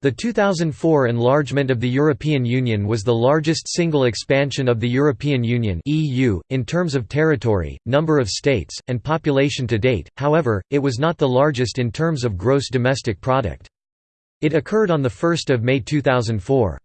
The 2004 enlargement of the European Union was the largest single expansion of the European Union (EU) in terms of territory, number of states, and population to date. However, it was not the largest in terms of gross domestic product. It occurred on the 1st of May 2004.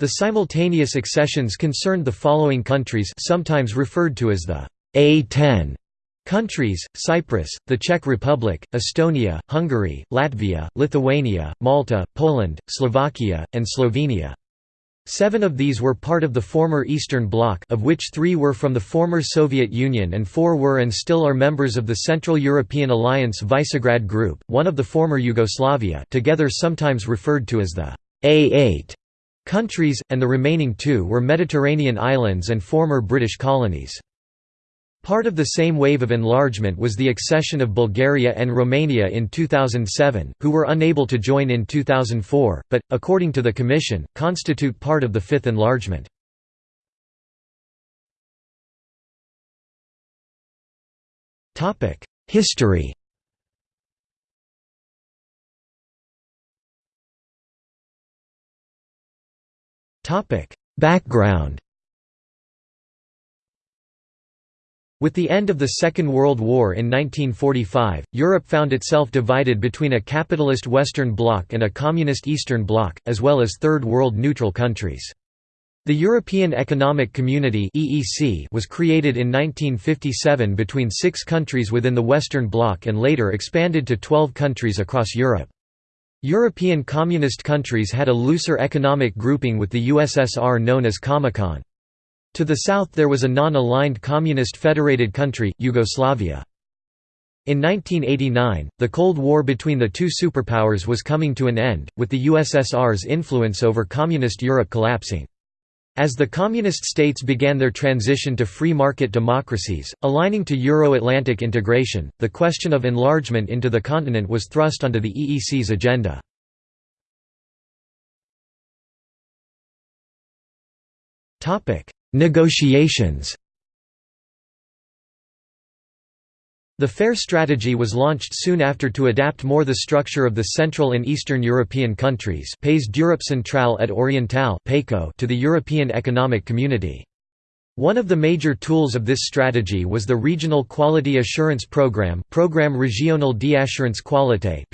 The simultaneous accessions concerned the following countries, sometimes referred to as the A10 Countries, Cyprus, the Czech Republic, Estonia, Hungary, Latvia, Lithuania, Malta, Poland, Slovakia, and Slovenia. Seven of these were part of the former Eastern Bloc of which three were from the former Soviet Union and four were and still are members of the Central European Alliance Visegrad Group, one of the former Yugoslavia together sometimes referred to as the A8 countries, and the remaining two were Mediterranean islands and former British colonies. Part of the same wave of enlargement was the accession of Bulgaria and Romania in 2007, who were unable to join in 2004, but, according to the Commission, constitute part of the fifth enlargement. History Background With the end of the Second World War in 1945, Europe found itself divided between a capitalist Western Bloc and a communist Eastern Bloc, as well as Third World neutral countries. The European Economic Community was created in 1957 between six countries within the Western Bloc and later expanded to 12 countries across Europe. European communist countries had a looser economic grouping with the USSR known as Comecon. To the south there was a non-aligned communist federated country, Yugoslavia. In 1989, the Cold War between the two superpowers was coming to an end, with the USSR's influence over Communist Europe collapsing. As the Communist states began their transition to free market democracies, aligning to Euro-Atlantic integration, the question of enlargement into the continent was thrust onto the EEC's agenda. Negotiations The PHARE strategy was launched soon after to adapt more the structure of the Central and Eastern European countries Pays d'Europe centrale et orientale to the European Economic Community. One of the major tools of this strategy was the Regional Quality Assurance Programme Programme Régional d'Assurance Qualité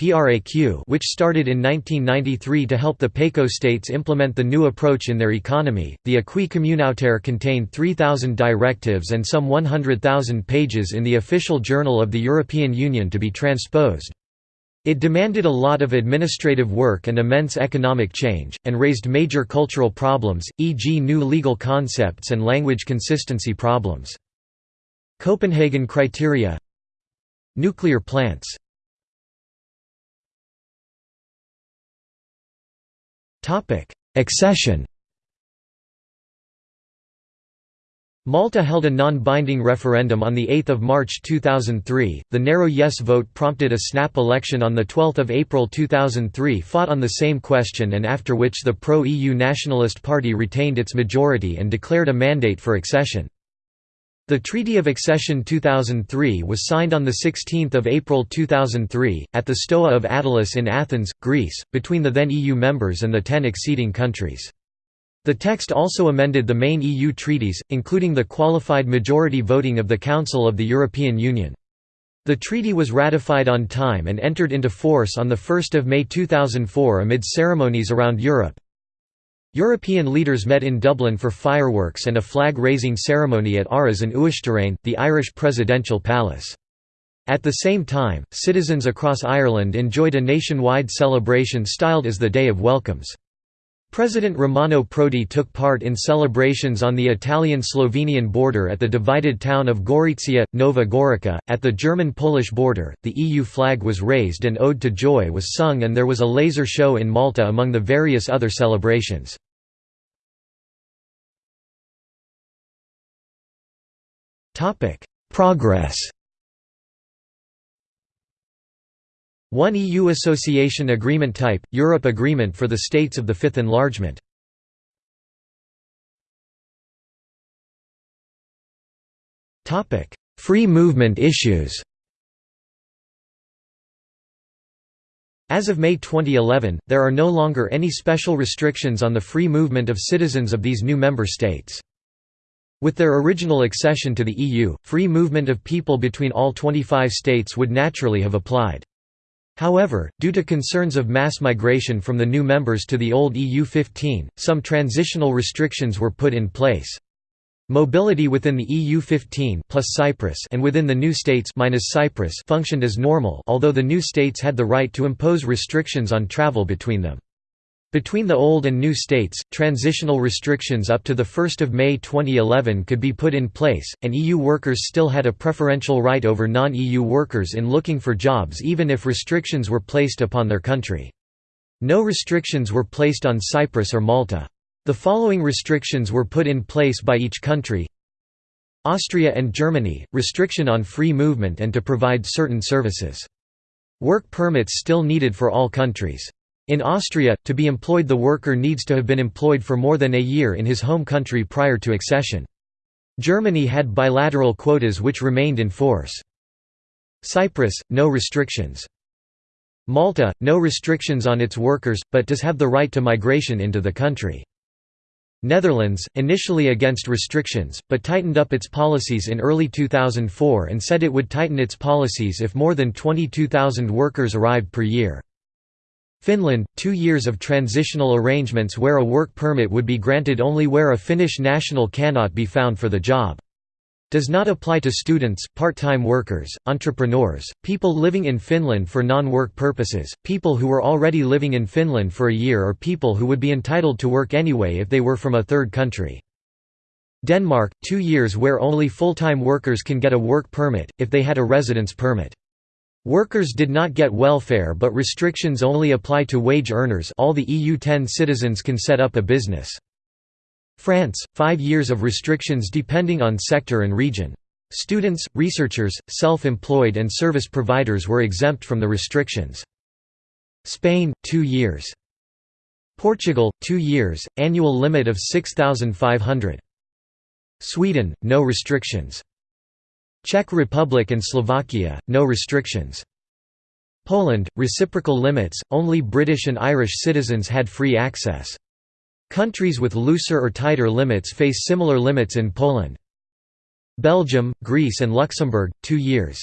which started in 1993 to help the PECO states implement the new approach in their economy. The Acquis communautaire contained 3,000 directives and some 100,000 pages in the official journal of the European Union to be transposed. It demanded a lot of administrative work and immense economic change, and raised major cultural problems, e.g. new legal concepts and language consistency problems. Copenhagen criteria Nuclear plants Accession Malta held a non-binding referendum on 8 March 2003. The narrow yes vote prompted a snap election on 12 April 2003 fought on the same question and after which the pro-EU Nationalist Party retained its majority and declared a mandate for accession. The Treaty of Accession 2003 was signed on 16 April 2003, at the Stoa of Attalus in Athens, Greece, between the then EU members and the ten acceding countries. The text also amended the main EU treaties, including the qualified majority voting of the Council of the European Union. The treaty was ratified on time and entered into force on 1 May 2004 amid ceremonies around Europe. European leaders met in Dublin for fireworks and a flag-raising ceremony at Áras an Uachtaráin, the Irish presidential palace. At the same time, citizens across Ireland enjoyed a nationwide celebration styled as the Day of Welcomes. President Romano Prodi took part in celebrations on the Italian-Slovenian border at the divided town of Gorizia, Nova Gorica. At the German-Polish border, the EU flag was raised and Ode to Joy was sung and there was a laser show in Malta among the various other celebrations. Progress One EU Association Agreement Type, Europe Agreement for the States of the Fifth Enlargement Free movement issues As of May 2011, there are no longer any special restrictions on the free movement of citizens of these new member states. With their original accession to the EU, free movement of people between all 25 states would naturally have applied. However, due to concerns of mass migration from the new members to the old EU 15, some transitional restrictions were put in place. Mobility within the EU 15 plus Cyprus and within the new states minus Cyprus functioned as normal although the new states had the right to impose restrictions on travel between them. Between the old and new states, transitional restrictions up to 1 May 2011 could be put in place, and EU workers still had a preferential right over non-EU workers in looking for jobs even if restrictions were placed upon their country. No restrictions were placed on Cyprus or Malta. The following restrictions were put in place by each country Austria and Germany, restriction on free movement and to provide certain services. Work permits still needed for all countries. In Austria, to be employed the worker needs to have been employed for more than a year in his home country prior to accession. Germany had bilateral quotas which remained in force. Cyprus, no restrictions. Malta, no restrictions on its workers, but does have the right to migration into the country. Netherlands, initially against restrictions, but tightened up its policies in early 2004 and said it would tighten its policies if more than 22,000 workers arrived per year. Finland, two years of transitional arrangements where a work permit would be granted only where a Finnish national cannot be found for the job. Does not apply to students, part-time workers, entrepreneurs, people living in Finland for non-work purposes, people who were already living in Finland for a year or people who would be entitled to work anyway if they were from a third country. Denmark, two years where only full-time workers can get a work permit, if they had a residence permit. Workers did not get welfare but restrictions only apply to wage earners all the EU 10 citizens can set up a business. France, five years of restrictions depending on sector and region. Students, researchers, self-employed and service providers were exempt from the restrictions. Spain, two years. Portugal, two years, annual limit of 6,500. Sweden, no restrictions. Czech Republic and Slovakia, no restrictions. Poland, reciprocal limits, only British and Irish citizens had free access. Countries with looser or tighter limits face similar limits in Poland. Belgium, Greece and Luxembourg, two years.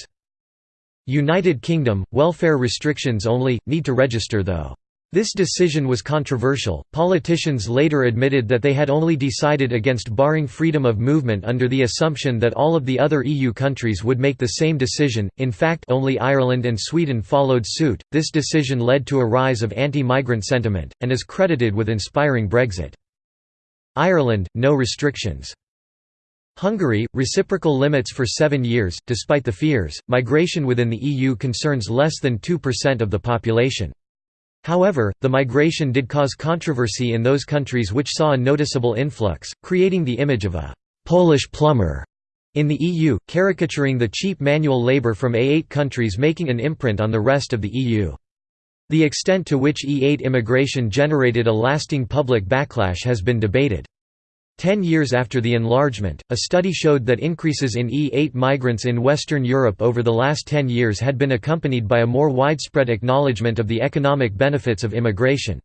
United Kingdom, welfare restrictions only, need to register though. This decision was controversial. Politicians later admitted that they had only decided against barring freedom of movement under the assumption that all of the other EU countries would make the same decision. In fact, only Ireland and Sweden followed suit. This decision led to a rise of anti-migrant sentiment and is credited with inspiring Brexit. Ireland, no restrictions. Hungary, reciprocal limits for 7 years. Despite the fears, migration within the EU concerns less than 2% of the population. However, the migration did cause controversy in those countries which saw a noticeable influx, creating the image of a «Polish plumber» in the EU, caricaturing the cheap manual labour from A8 countries making an imprint on the rest of the EU. The extent to which E8 immigration generated a lasting public backlash has been debated. Ten years after the enlargement, a study showed that increases in E8 migrants in Western Europe over the last ten years had been accompanied by a more widespread acknowledgement of the economic benefits of immigration.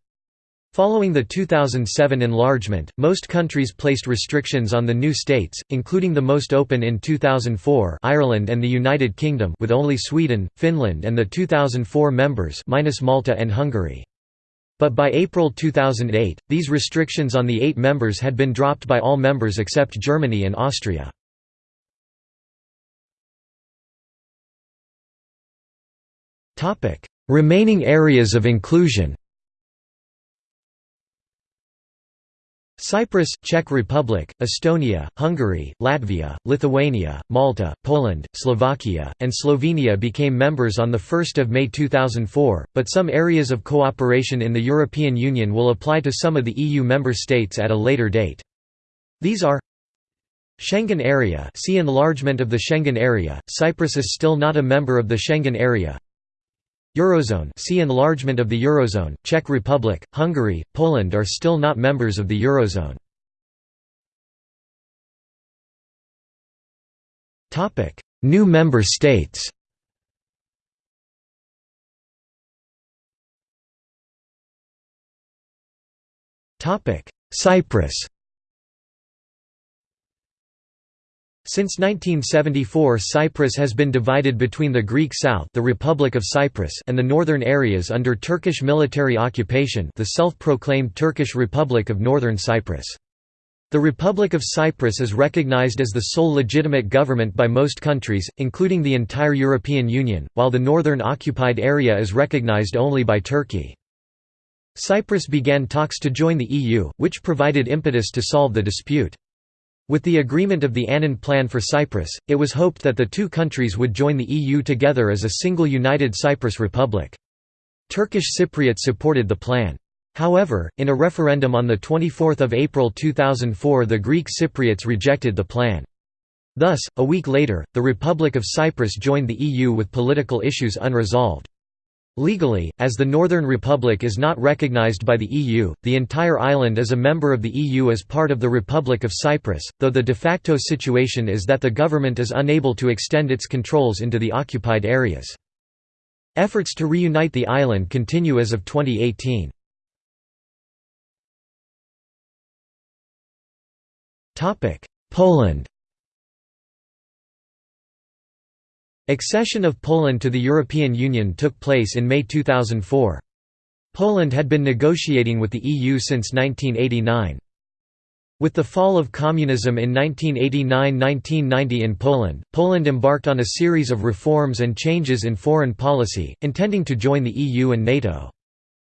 Following the 2007 enlargement, most countries placed restrictions on the new states, including the most open in 2004 Ireland and the United Kingdom with only Sweden, Finland and the 2004 members minus Malta and Hungary. But by April 2008, these restrictions on the eight members had been dropped by all members except Germany and Austria. Remaining areas of inclusion Cyprus, Czech Republic, Estonia, Hungary, Latvia, Lithuania, Malta, Poland, Slovakia, and Slovenia became members on 1 May 2004, but some areas of cooperation in the European Union will apply to some of the EU member states at a later date. These are Schengen Area see enlargement of the Schengen Area, Cyprus is still not a member of the Schengen Area Eurozone see enlargement of the Eurozone, Czech Republic, Hungary, Poland are still not members of the Eurozone. New member states. Cyprus. Since 1974 Cyprus has been divided between the Greek South the Republic of Cyprus and the northern areas under Turkish military occupation the self-proclaimed Turkish Republic of Northern Cyprus. The Republic of Cyprus is recognized as the sole legitimate government by most countries, including the entire European Union, while the northern occupied area is recognized only by Turkey. Cyprus began talks to join the EU, which provided impetus to solve the dispute. With the agreement of the Annan Plan for Cyprus, it was hoped that the two countries would join the EU together as a single united Cyprus Republic. Turkish Cypriots supported the plan. However, in a referendum on 24 April 2004 the Greek Cypriots rejected the plan. Thus, a week later, the Republic of Cyprus joined the EU with political issues unresolved. Legally, as the Northern Republic is not recognized by the EU, the entire island is a member of the EU as part of the Republic of Cyprus, though the de facto situation is that the government is unable to extend its controls into the occupied areas. Efforts to reunite the island continue as of 2018. Poland Accession of Poland to the European Union took place in May 2004. Poland had been negotiating with the EU since 1989. With the fall of communism in 1989–1990 in Poland, Poland embarked on a series of reforms and changes in foreign policy, intending to join the EU and NATO.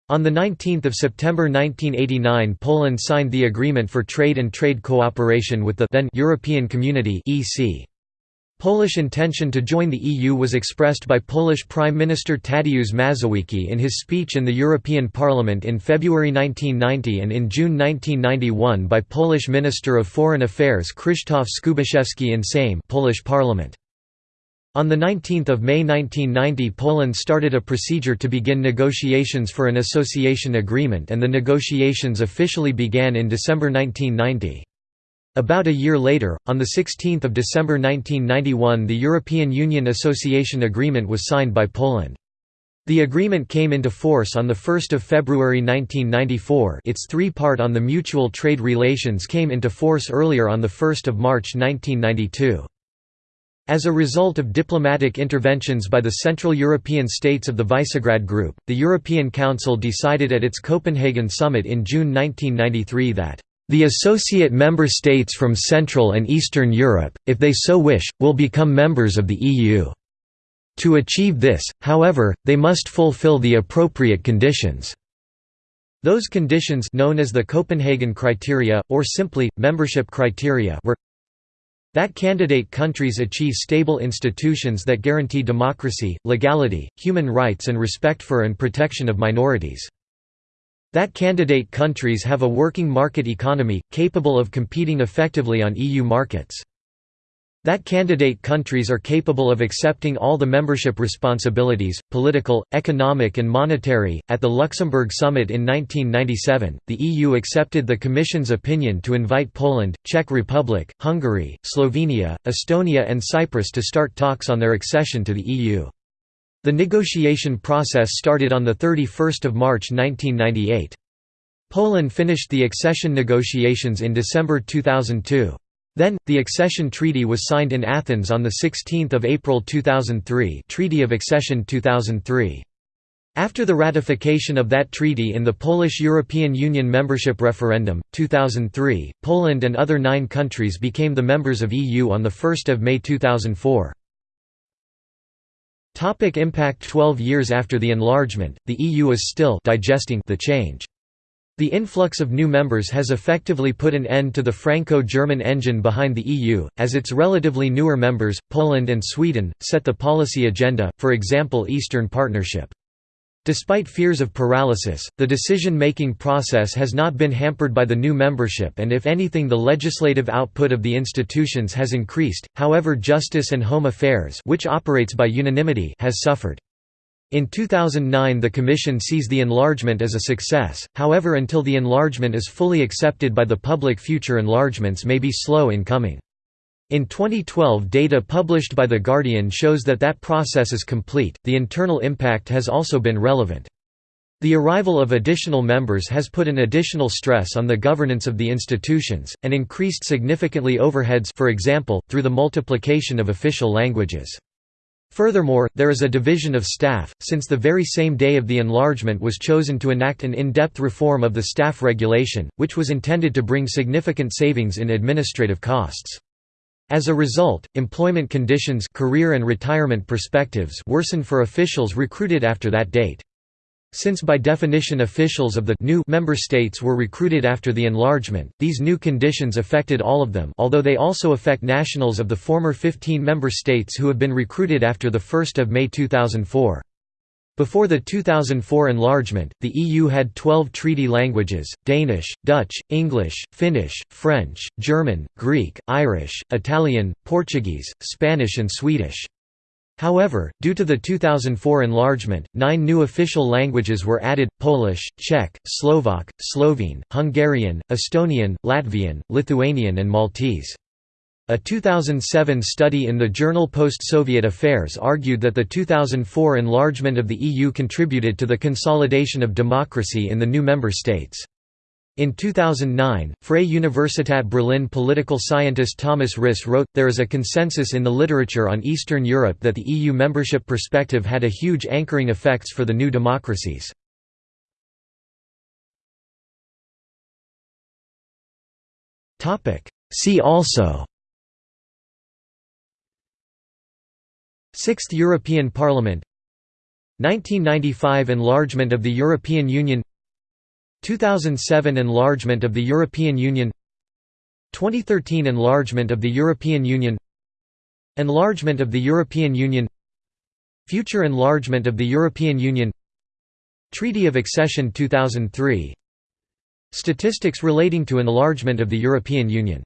On 19 September 1989 Poland signed the Agreement for Trade and Trade Cooperation with the then European Community EC. Polish intention to join the EU was expressed by Polish Prime Minister Tadeusz Mazowiecki in his speech in the European Parliament in February 1990 and in June 1991 by Polish Minister of Foreign Affairs Krzysztof Skubiszewski in Sejm Polish Parliament. On 19 May 1990 Poland started a procedure to begin negotiations for an association agreement and the negotiations officially began in December 1990. About a year later, on 16 December 1991 the European Union Association Agreement was signed by Poland. The agreement came into force on 1 February 1994 its three-part on the mutual trade relations came into force earlier on 1 March 1992. As a result of diplomatic interventions by the Central European states of the Visegrad Group, the European Council decided at its Copenhagen summit in June 1993 that the associate member states from Central and Eastern Europe, if they so wish, will become members of the EU. To achieve this, however, they must fulfill the appropriate conditions. Those conditions known as the Copenhagen criteria, or simply, membership criteria were that candidate countries achieve stable institutions that guarantee democracy, legality, human rights and respect for and protection of minorities. That candidate countries have a working market economy, capable of competing effectively on EU markets. That candidate countries are capable of accepting all the membership responsibilities, political, economic, and monetary. At the Luxembourg summit in 1997, the EU accepted the Commission's opinion to invite Poland, Czech Republic, Hungary, Slovenia, Estonia, and Cyprus to start talks on their accession to the EU. The negotiation process started on 31 March 1998. Poland finished the accession negotiations in December 2002. Then, the accession treaty was signed in Athens on 16 April 2003 Treaty of Accession 2003. After the ratification of that treaty in the Polish European Union membership referendum, 2003, Poland and other nine countries became the members of EU on 1 May 2004. Topic impact 12 years after the enlargement, the EU is still digesting the change. The influx of new members has effectively put an end to the Franco-German engine behind the EU, as its relatively newer members, Poland and Sweden, set the policy agenda, for example Eastern Partnership. Despite fears of paralysis, the decision-making process has not been hampered by the new membership and if anything the legislative output of the institutions has increased, however Justice and Home Affairs which operates by unanimity has suffered. In 2009 the Commission sees the enlargement as a success, however until the enlargement is fully accepted by the public future enlargements may be slow in coming. In 2012 data published by The Guardian shows that that process is complete, the internal impact has also been relevant. The arrival of additional members has put an additional stress on the governance of the institutions, and increased significantly overheads for example, through the multiplication of official languages. Furthermore, there is a division of staff, since the very same day of the enlargement was chosen to enact an in-depth reform of the staff regulation, which was intended to bring significant savings in administrative costs. As a result, employment conditions career and retirement perspectives worsen for officials recruited after that date. Since by definition officials of the new member states were recruited after the enlargement, these new conditions affected all of them although they also affect nationals of the former 15 member states who have been recruited after 1 May 2004. Before the 2004 enlargement, the EU had 12 treaty languages, Danish, Dutch, English, Finnish, French, German, Greek, Irish, Italian, Portuguese, Spanish and Swedish. However, due to the 2004 enlargement, nine new official languages were added, Polish, Czech, Slovak, Slovene, Hungarian, Estonian, Latvian, Lithuanian and Maltese. A 2007 study in the journal Post-Soviet Affairs argued that the 2004 enlargement of the EU contributed to the consolidation of democracy in the new member states. In 2009, Freie Universität Berlin political scientist Thomas Risse wrote, There is a consensus in the literature on Eastern Europe that the EU membership perspective had a huge anchoring effects for the new democracies. See also Sixth European Parliament. 1995 Enlargement of the European Union. 2007 Enlargement of the European Union. 2013 Enlargement of the European Union. Enlargement of the European Union. Future enlargement of the European Union. Treaty of Accession 2003 Statistics relating to enlargement of the European Union